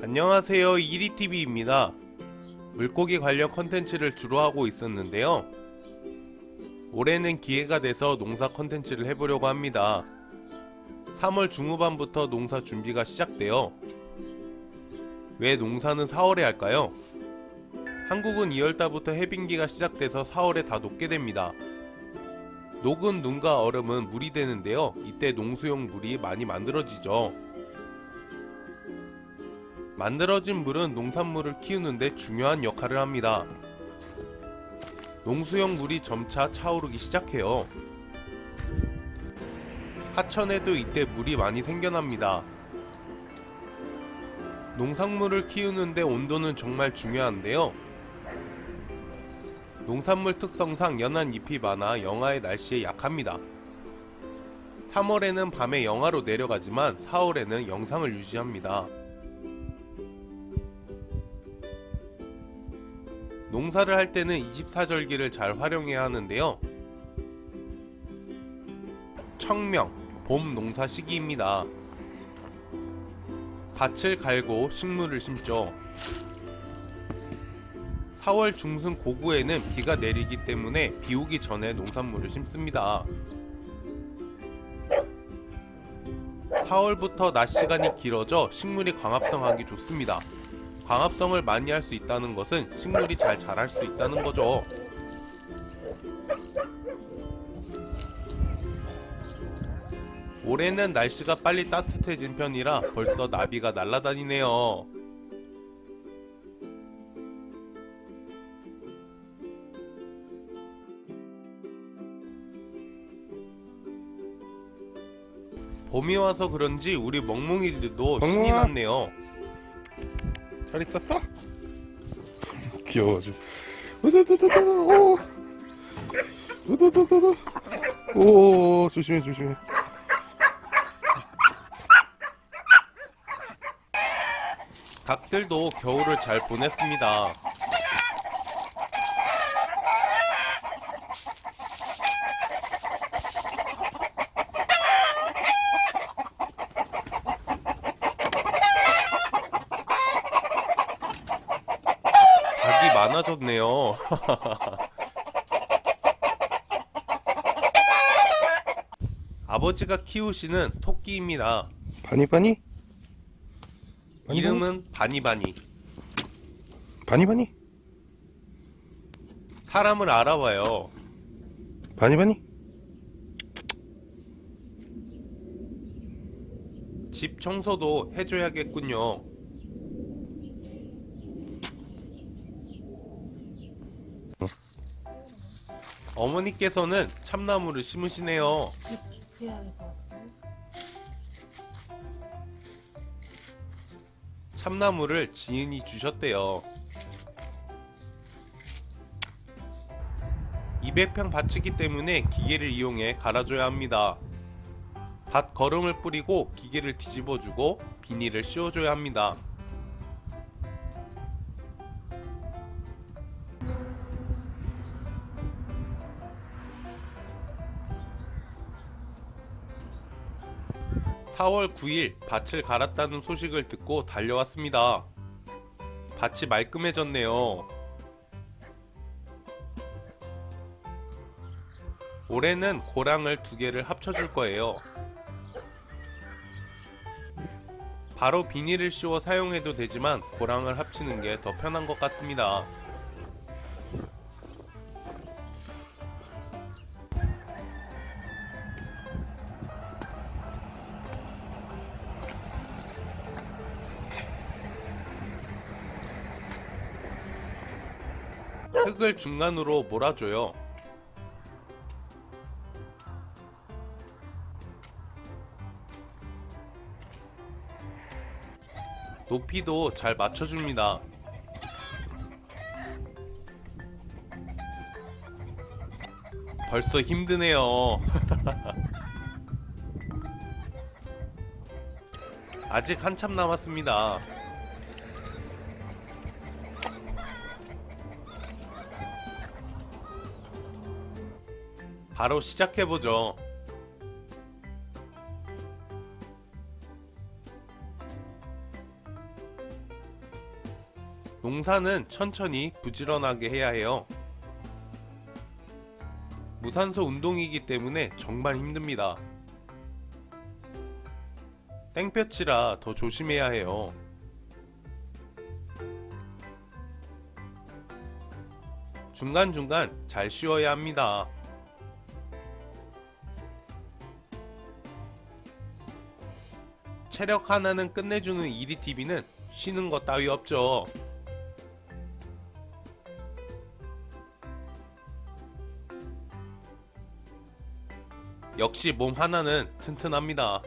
안녕하세요 이리TV입니다. 물고기 관련 컨텐츠를 주로 하고 있었는데요. 올해는 기회가 돼서 농사 컨텐츠를 해보려고 합니다. 3월 중후반부터 농사 준비가 시작되어 왜 농사는 4월에 할까요? 한국은 2월달부터 해빙기가 시작돼서 4월에 다 녹게 됩니다. 녹은 눈과 얼음은 물이 되는데요. 이때 농수용 물이 많이 만들어지죠 만들어진 물은 농산물을 키우는데 중요한 역할을 합니다. 농수용 물이 점차 차오르기 시작해요. 하천에도 이때 물이 많이 생겨납니다. 농산물을 키우는데 온도는 정말 중요한데요. 농산물 특성상 연한 잎이 많아 영하의 날씨에 약합니다. 3월에는 밤에 영하로 내려가지만 4월에는 영상을 유지합니다. 농사를 할 때는 24절기를 잘 활용해야 하는데요. 청명, 봄 농사 시기입니다. 밭을 갈고 식물을 심죠. 4월 중순 고구에는 비가 내리기 때문에 비 오기 전에 농산물을 심습니다. 4월부터 낮 시간이 길어져 식물이 광합성하기 좋습니다. 광합성을 많이 할 수 있다는 것은 식물이 잘 자랄 수 있다는 거죠. 올해는 날씨가 빨리 따뜻해진 편이라 벌써 나비가 날아다니네요. 봄이 와서 그런지 우리 멍멍이들도 신이. 났네요. 잘 있었어? 귀여워가지고 우두두두두 오 우두두두두 오 조심해 조심해 닭들도 겨울을 잘 보냈습니다. 닭이 많아졌네요. 아버지가 키우시는 토끼입니다. 바니바니? 이름은 바니바니. 바니바니? 사람을 알아봐요. 바니바니? 집 청소도 해줘야겠군요. 어머니께서는 참나무를 심으시네요. 참나무를 지인이 주셨대요. 200평 밭이기 때문에 기계를 이용해 갈아줘야 합니다. 밭 거름을 뿌리고 기계를 뒤집어주고 비닐을 씌워줘야 합니다. (4월 9일) 밭을 갈았다는 소식을 듣고 달려왔습니다. 밭이 말끔해졌네요. 올해는 고랑을 두 개를 합쳐줄 거예요. 바로 비닐을 씌워 사용해도 되지만 고랑을 합치는 게 더 편한 것 같습니다. 흙을 중간으로 몰아줘요. 높이도 잘 맞춰줍니다. 벌써 힘드네요. 아직 한참 남았습니다. 바로 시작해보죠. 농사는 천천히 부지런하게 해야 해요. 무산소 운동이기 때문에 정말 힘듭니다. 땡볕이라 더 조심해야 해요. 중간중간 잘 쉬어야 합니다. 체력 하나는 끝내주는 EDTV는 쉬는 것 따위 없죠. 역시 몸 하나는 튼튼합니다.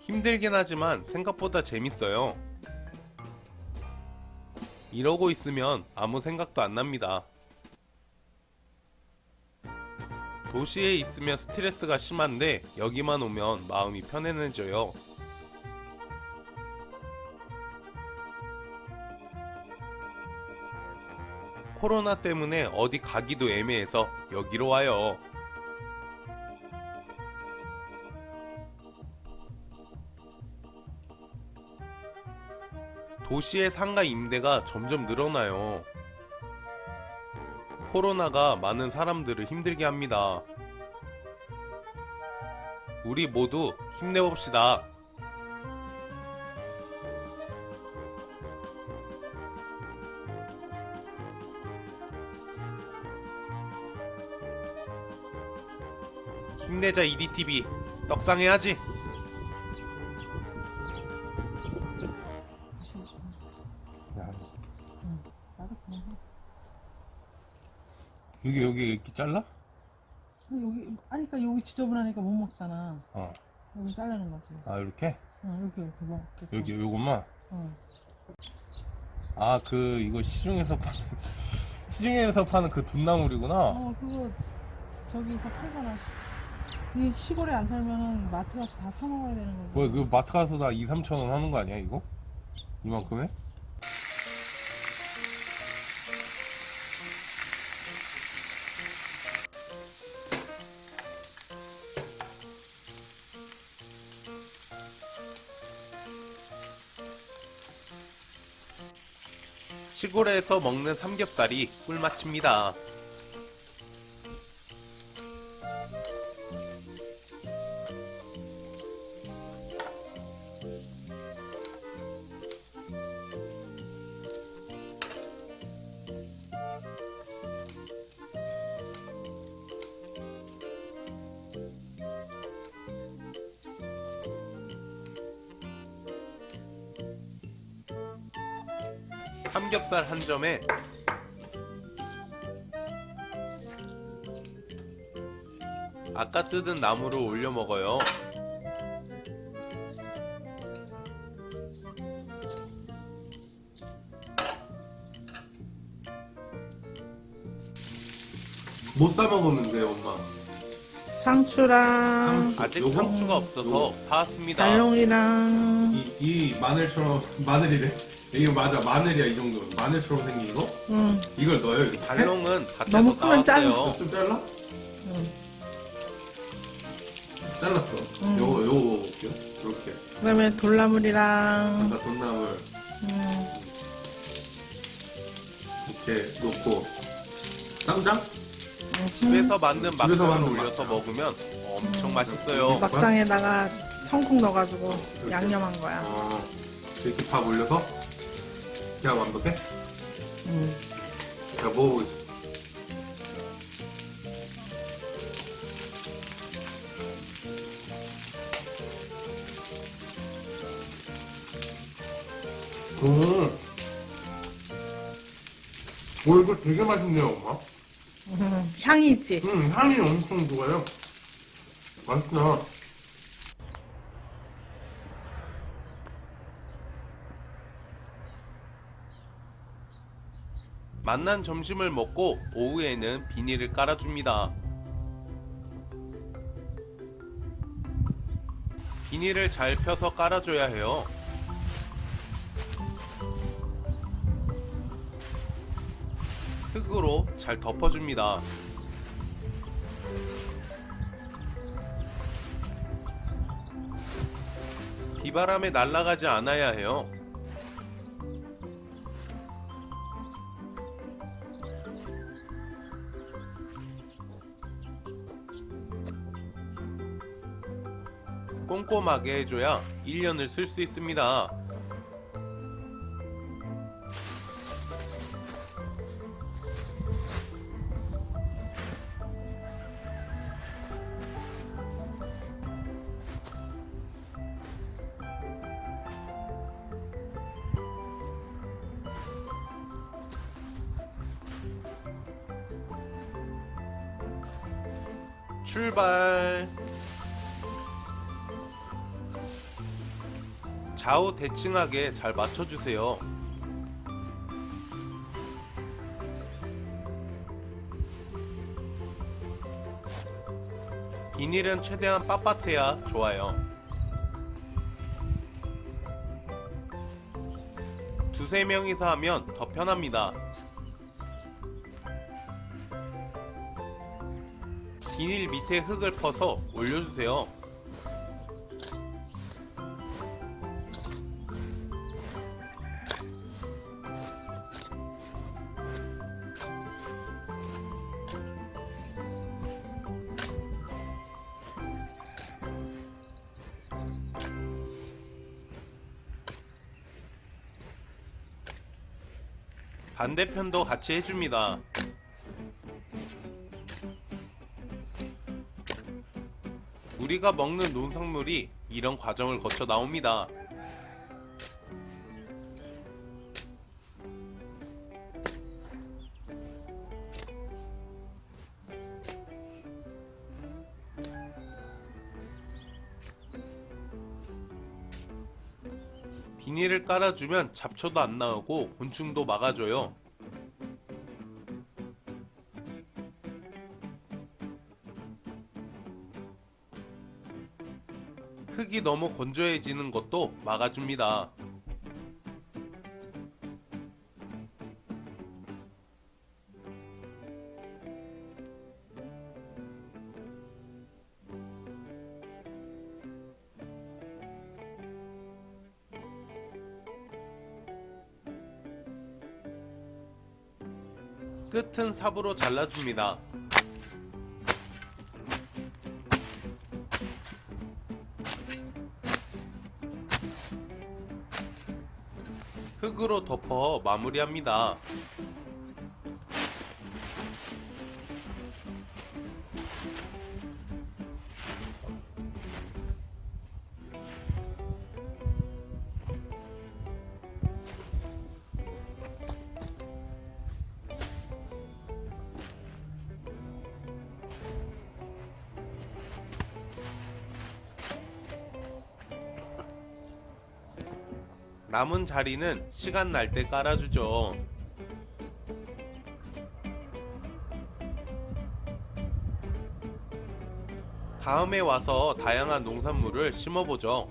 힘들긴 하지만 생각보다 재밌어요. 이러고 있으면 아무 생각도 안 납니다. 도시에 있으면 스트레스가 심한데 여기만 오면 마음이 편안해져요. 코로나 때문에 어디 가기도 애매해서 여기로 와요. 도시의 상가 임대가 점점 늘어나요. 코로나가 많은 사람들을 힘들게 합니다. 우리 모두 힘내봅시다. 힘내자 EDTV 떡상해야지. 여기 여기 이렇게 잘라? 여기 아니 그러니까 여기 지저분하니까 못 먹잖아. 어. 여기 자르는 거지. 아 이렇게? 응, 이렇게 이렇게 먹게. 여기 요것만? 응. 아그 이거 시중에서 파는 시중에서 파는 그 돈나물이구나. 어 그거 저기서 팔잖아. 이게 시골에 안 살면은 마트 가서 다 사 먹어야 되는 거지. 뭐야 그 마트 가서 다 2, 3천 원 하는 거 아니야 이거? 이만큼에? 시골에서 먹는 삼겹살이 꿀맛입니다. 삼겹살 한 점에 아까 뜯은 나무를 올려 먹어요. 못 사 먹었는데 엄마. 상추랑 아직 요거? 상추가 없어서 사왔습니다. 달롱이랑 이, 이 마늘처럼 마늘이래? 이거 맞아 마늘이야 이 정도 마늘처럼 생긴 이거? 응. 이걸 넣어요 이렇게? 달롱은 밭에서 너무 크면 나왔어요. 좀 잘라? 응. 잘랐어 음. 요거 요거 먹을게요 이렇게 그다음에 돌나물이랑 나 돈나물 음, 이렇게 놓고 쌈장? 음, 집에서 만든 집에서 막장을 만든 올려서 막장. 먹으면 엄청 음. 맛있어요. 막장에다가 청콩 넣어가지고 이렇게. 양념한 거야. 어 이렇게 밥 올려서 그냥 완벽해? 음. 자 먹어보겠습니다 음. 오 이거 되게 맛있네요 엄마 음, 향이지. 음 향이 엄청 좋아요 맛있다 만난 점심을 먹고 오후에는 비닐을 깔아줍니다. 비닐을 잘 펴서 깔아줘야 해요. 흙으로 잘 덮어줍니다. 비바람에 날아가지 않아야 해요. 꼼꼼하게 해줘야 1년을 쓸 수 있습니다. 출발. 좌우 대칭하게 잘 맞춰주세요. 비닐은 최대한 빳빳해야 좋아요. 두세 명이서 하면 더 편합니다. 비닐 밑에 흙을 퍼서 올려주세요. 반대편도 같이 해줍니다. 우리가 먹는 농산물이 이런 과정을 거쳐 나옵니다. 비닐을 깔아주면 잡초도 안 나오고 곤충도 막아줘요. 흙이 너무 건조해지는 것도 막아줍니다. 끝은 삽으로 잘라줍니다. 흙으로 덮어 마무리합니다. 남은 자리는 시간 날 때 깔아주죠. 다음에 와서 다양한 농산물을 심어보죠.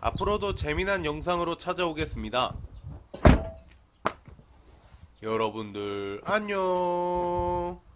앞으로도 재미난 영상으로 찾아오겠습니다. 여러분들 안녕.